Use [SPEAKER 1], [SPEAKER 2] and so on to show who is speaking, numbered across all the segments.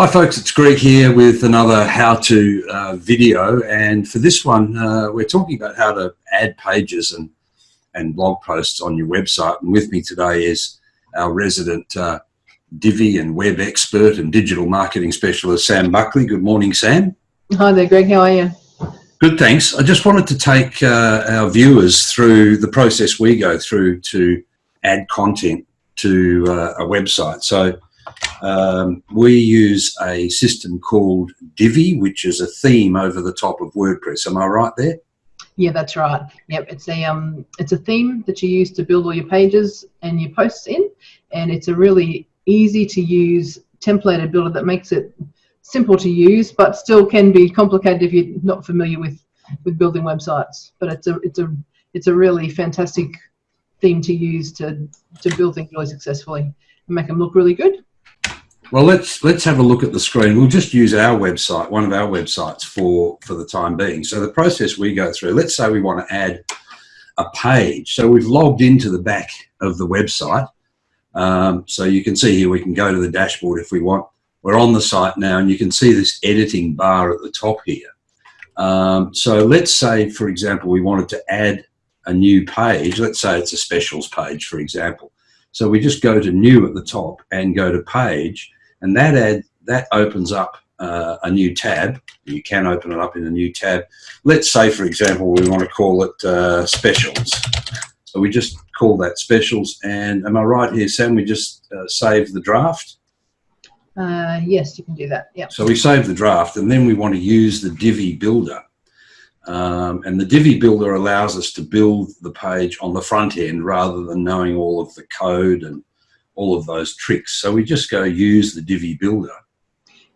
[SPEAKER 1] Hi folks, it's Greg here with another how-to uh, video and for this one uh, we're talking about how to add pages and, and blog posts on your website and with me today is our resident uh, Divi and web expert and digital marketing specialist Sam Buckley. Good morning Sam.
[SPEAKER 2] Hi there Greg, how are you?
[SPEAKER 1] Good thanks. I just wanted to take uh, our viewers through the process we go through to add content to uh, a website. So um, we use a system called Divi, which is a theme over the top of WordPress. Am I right there?
[SPEAKER 2] Yeah, that's right. Yep, it's a um, it's a theme that you use to build all your pages and your posts in, and it's a really easy to use templated builder that makes it simple to use, but still can be complicated if you're not familiar with with building websites. But it's a it's a it's a really fantastic theme to use to to build things really successfully and make them look really good.
[SPEAKER 1] Well, let's let's have a look at the screen. We'll just use our website, one of our websites for, for the time being. So the process we go through, let's say we want to add a page. So we've logged into the back of the website. Um, so you can see here, we can go to the dashboard if we want. We're on the site now and you can see this editing bar at the top here. Um, so let's say, for example, we wanted to add a new page. Let's say it's a specials page, for example. So we just go to new at the top and go to page and that ad that opens up uh, a new tab. You can open it up in a new tab. Let's say, for example, we want to call it uh, specials. So we just call that specials. And am I right here, Sam? We just uh, save the draft.
[SPEAKER 2] Uh, yes, you can do that. Yeah.
[SPEAKER 1] So we save the draft, and then we want to use the Divi builder. Um, and the Divi builder allows us to build the page on the front end rather than knowing all of the code and all of those tricks. So we just go use the Divi builder.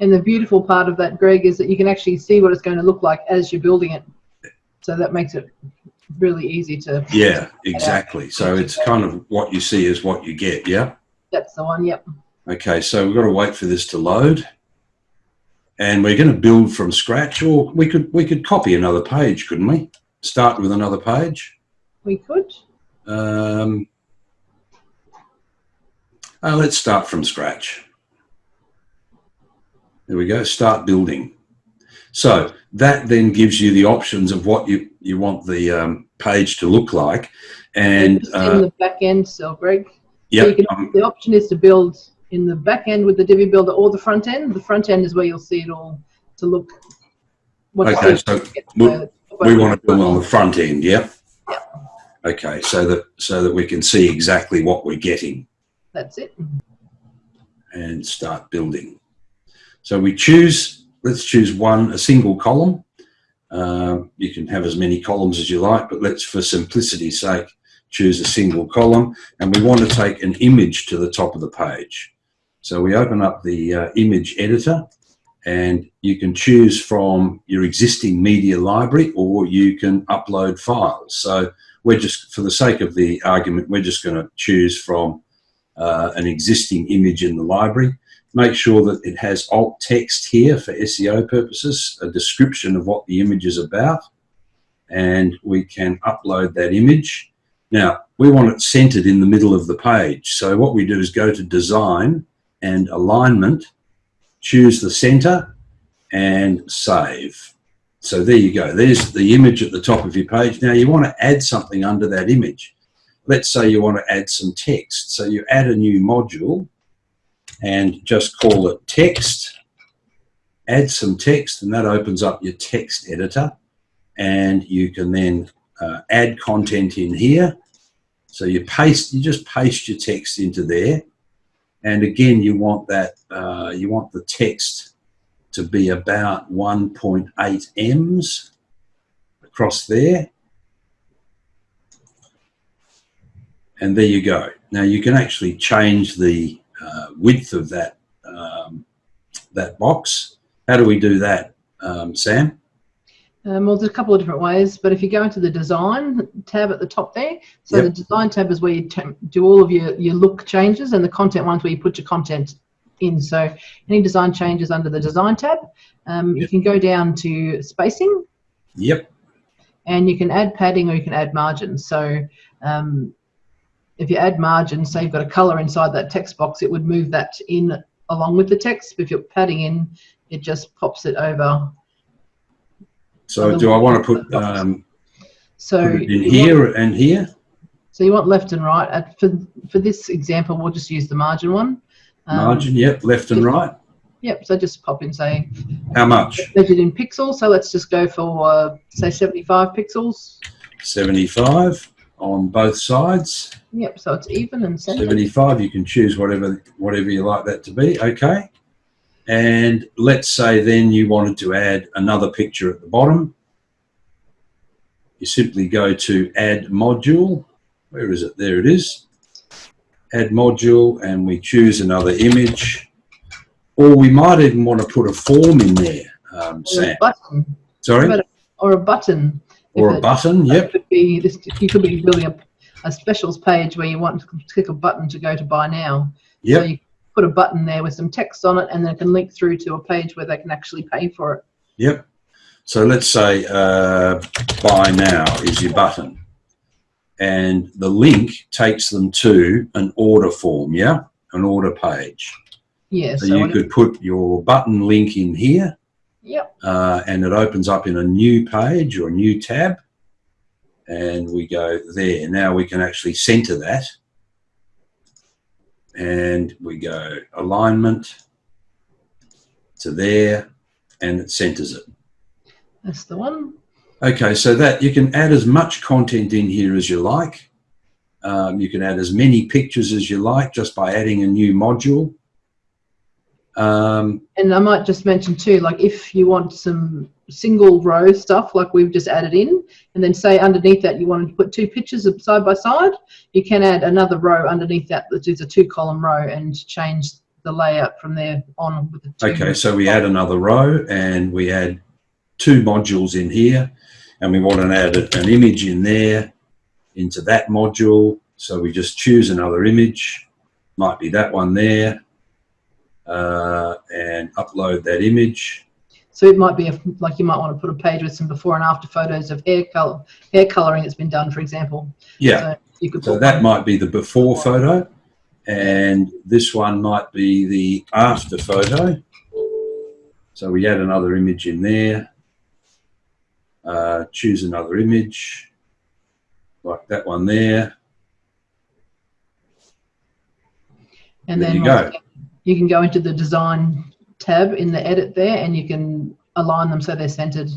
[SPEAKER 2] And the beautiful part of that, Greg, is that you can actually see what it's going to look like as you're building it. So that makes it really easy to.
[SPEAKER 1] Yeah, exactly. So it's kind of what you see is what you get. Yeah.
[SPEAKER 2] That's the one. Yep.
[SPEAKER 1] Okay, so we've got to wait for this to load. And we're going to build from scratch, or we could we could copy another page, couldn't we? Start with another page.
[SPEAKER 2] We could.
[SPEAKER 1] Um, uh, let's start from scratch. There we go, start building. So that then gives you the options of what you, you want the um, page to look like. And
[SPEAKER 2] uh, in the back end, so Greg.
[SPEAKER 1] Yeah.
[SPEAKER 2] So um, the option is to build in the back end with the Divi builder or the front end. The front end is where you'll see it all to look.
[SPEAKER 1] Okay, so we, we want to build on the front end, yeah?
[SPEAKER 2] Yeah.
[SPEAKER 1] Okay, so that so that we can see exactly what we're getting.
[SPEAKER 2] That's it.
[SPEAKER 1] And start building. So we choose, let's choose one, a single column. Um, you can have as many columns as you like, but let's, for simplicity's sake, choose a single column. And we want to take an image to the top of the page. So we open up the uh, image editor and you can choose from your existing media library or you can upload files. So we're just, for the sake of the argument, we're just going to choose from uh, an existing image in the library. Make sure that it has alt text here for SEO purposes, a description of what the image is about, and we can upload that image. Now, we want it centered in the middle of the page. So what we do is go to design and alignment, choose the center and save. So there you go. There's the image at the top of your page. Now you want to add something under that image let's say you want to add some text. So you add a new module and just call it text, add some text, and that opens up your text editor. And you can then uh, add content in here. So you paste, you just paste your text into there. And again, you want that, uh, you want the text to be about 1.8 M's across there. And there you go. Now you can actually change the uh, width of that um, that box. How do we do that, um, Sam?
[SPEAKER 2] Um, well, there's a couple of different ways, but if you go into the design tab at the top there, so yep. the design tab is where you do all of your, your look changes and the content ones where you put your content in. So any design changes under the design tab, um, yep. you can go down to spacing.
[SPEAKER 1] Yep.
[SPEAKER 2] And you can add padding or you can add margins. So if you add margin, say you've got a color inside that text box, it would move that in along with the text. But If you're padding in, it just pops it over.
[SPEAKER 1] So do I want to put, um,
[SPEAKER 2] So
[SPEAKER 1] put it in here
[SPEAKER 2] want-
[SPEAKER 1] and here?
[SPEAKER 2] so you want left and right. For for this example, we'll just use the margin one. Um,
[SPEAKER 1] Margin, yep, left and right.
[SPEAKER 2] Yep. So just pop in say
[SPEAKER 1] How much?
[SPEAKER 2] measured in pixels. So let's just go for uh, say 75 pixels.
[SPEAKER 1] 75 on both sides.
[SPEAKER 2] Yep. So it's even and centered.
[SPEAKER 1] 75, you can choose whatever whatever you like that to be, okay? And let's say then you wanted to add another picture at the bottom. You simply go to add module. Where is it? There it is. Add module and we choose another image. Or we might even want to put a form in there, um, Sam.
[SPEAKER 2] button.
[SPEAKER 1] Sorry?
[SPEAKER 2] Or a button.
[SPEAKER 1] Or a button, yep.
[SPEAKER 2] could be this. You could be building a, a specials page where you want to click a button to go to buy now. So you put a button there with some text on it, and then it can link through to a page where they can actually pay for it.
[SPEAKER 1] yep. So let's say uh, buy now is your button. And the link takes them to an order form, yeah? An order page.
[SPEAKER 2] Yeah.
[SPEAKER 1] So
[SPEAKER 2] So,
[SPEAKER 1] you could put your button link in here
[SPEAKER 2] Yep.
[SPEAKER 1] uh, and it opens up in a new page or a new tab. And we go there. Now we can actually center that. And we go alignment to there and it centers it.
[SPEAKER 2] That's the one.
[SPEAKER 1] Okay, so that you can add as much content in here as you like. Um, you can add as many pictures as you like just by adding a new module. Um,
[SPEAKER 2] And I might just mention too, like if you want some single row stuff like we've just added in, and then say underneath that you wanted to put two pictures of side by side, you can add another row underneath that that is a two column row and change the layout from there on with the two.
[SPEAKER 1] okay, so we add another row and we add two modules in here and we want to add an image in there into that module. So we just choose another image, might be that one there, uh, and upload that image.
[SPEAKER 2] So it might be a, like you might want to put a page with some before and after photos of hair color, hair coloring that's been done, for example.
[SPEAKER 1] Yeah.
[SPEAKER 2] So
[SPEAKER 1] So that might be the before photo, and this one might be the after photo. So we add another image in there. Uh, choose another image, like that one there.
[SPEAKER 2] and
[SPEAKER 1] there
[SPEAKER 2] then
[SPEAKER 1] you go.
[SPEAKER 2] You can go into the design tab in the edit there, and you can align them so they're centered.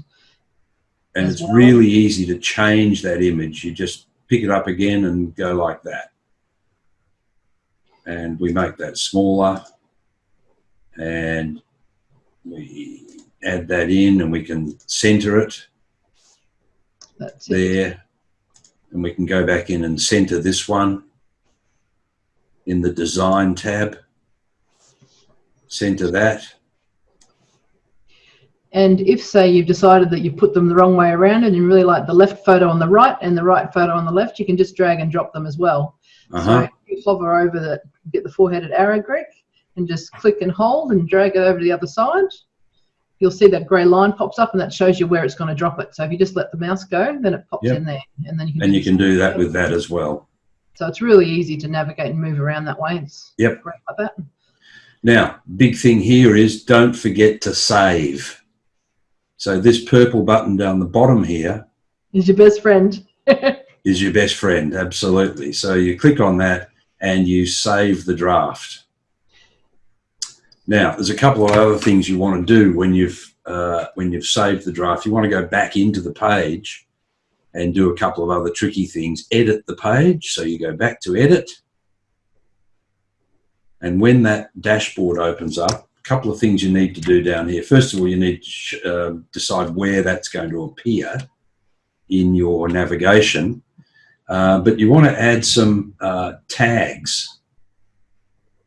[SPEAKER 1] And it's
[SPEAKER 2] well.
[SPEAKER 1] really easy to change that image. You just pick it up again and go like that. And we make that smaller. And we add that in and we can center it.
[SPEAKER 2] That's it.
[SPEAKER 1] there and we can go back in and center this one in the design tab center that
[SPEAKER 2] And if, say, you've decided that you put them the wrong way around and you really like the left photo on the right and the right photo on the left, you can just drag and drop them as well.
[SPEAKER 1] uh-huh
[SPEAKER 2] So you hover over the, get the four-headed arrow, Greg, and just click and hold and drag it over to the other side. You'll see that grey line pops up and that shows you where it's going to drop it. So if you just let the mouse go, then it pops
[SPEAKER 1] Yep.
[SPEAKER 2] in there. And then you can,
[SPEAKER 1] and
[SPEAKER 2] do
[SPEAKER 1] you can do that with that as well
[SPEAKER 2] So it's really easy to navigate and move around that way. It's
[SPEAKER 1] Yep.
[SPEAKER 2] great like that.
[SPEAKER 1] Now big thing here is don't forget to save. So this purple button down the bottom here
[SPEAKER 2] is your best friend.
[SPEAKER 1] is your best friend absolutely. So you click on that and you save the draft. Now there's a couple of other things you want to do when you've uh, when you've saved the draft. You want to go back into the page and do a couple of other tricky things. Edit the page. So you go back to edit and when that dashboard opens up a couple of things you need to do down here first of all you need to sh- uh, decide where that's going to appear in your navigation uh, but you want to add some uh, tags.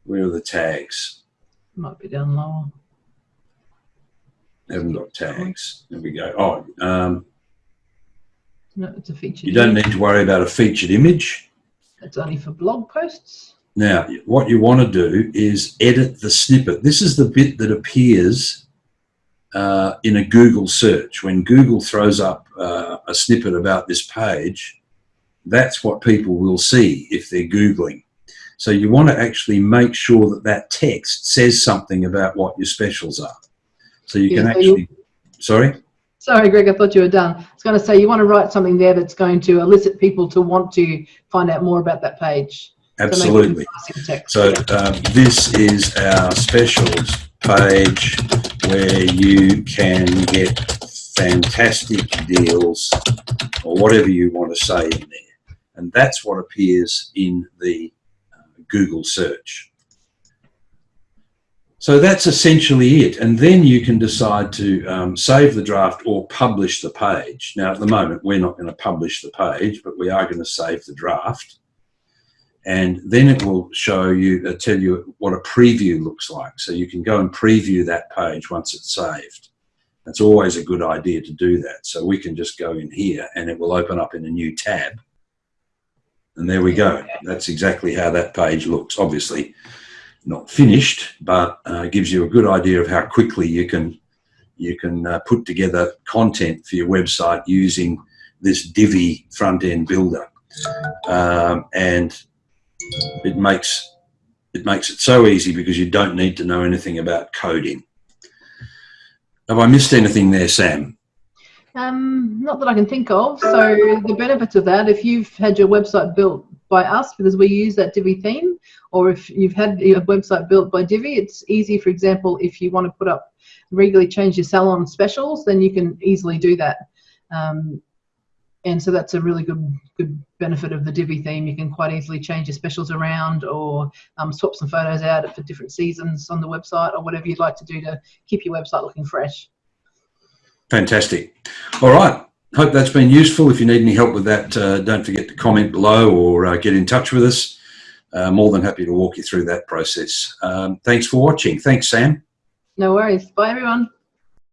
[SPEAKER 1] Where are the tags?
[SPEAKER 2] Might be down lower.
[SPEAKER 1] Haven't got tags. There we go. Oh, um,
[SPEAKER 2] No, it's a feature.
[SPEAKER 1] you don't need to worry about a featured image.
[SPEAKER 2] It's only for blog posts.
[SPEAKER 1] Now, what you want to do is edit the snippet. This is the bit that appears uh, in a Google search. When Google throws up uh, a snippet about this page, that's what people will see if they're Googling. So you want to actually make sure that that text says something about what your specials are. So you
[SPEAKER 2] Yeah,
[SPEAKER 1] can
[SPEAKER 2] so
[SPEAKER 1] actually, sorry?
[SPEAKER 2] Sorry, Greg, I thought you were done. I was going to say you want to write something there that's going to elicit people to want to find out more about that page. So make it
[SPEAKER 1] Absolutely.
[SPEAKER 2] nice in text.
[SPEAKER 1] So um, this is our specials page where you can get fantastic deals or whatever you want to say in there. And that's what appears in the uh, Google search. So that's essentially it. And then you can decide to um, save the draft or publish the page. Now, at the moment, we're not going to publish the page, but we are going to save the draft and then it will show you, uh, tell you what a preview looks like. So you can go and preview that page once it's saved. That's always a good idea to do that. So we can just go in here and it will open up in a new tab. And there we go. That's exactly how that page looks. Obviously not finished, but uh, gives you a good idea of how quickly you can you can uh, put together content for your website using this Divi front end builder. Um, and it makes it makes it so easy because you don't need to know anything about coding. Have I missed anything there, Sam?
[SPEAKER 2] Um, not that I can think of. So the benefits of that, if you've had your website built by us because we use that Divi theme, or if you've had your website built by Divi, it's easy. For example, if you want to put up regularly change your salon specials, then you can easily do that. Um, and so that's a really good good benefit of the Divi theme. You can quite easily change your specials around or um, swap some photos out for different seasons on the website or whatever you'd like to do to keep your website looking fresh.
[SPEAKER 1] Fantastic. All right. Hope that's been useful. If you need any help with that, uh, don't forget to comment below or uh, get in touch with us. Uh, more than happy to walk you through that process. Um, thanks for watching. Thanks, Sam.
[SPEAKER 2] No worries. Bye, everyone.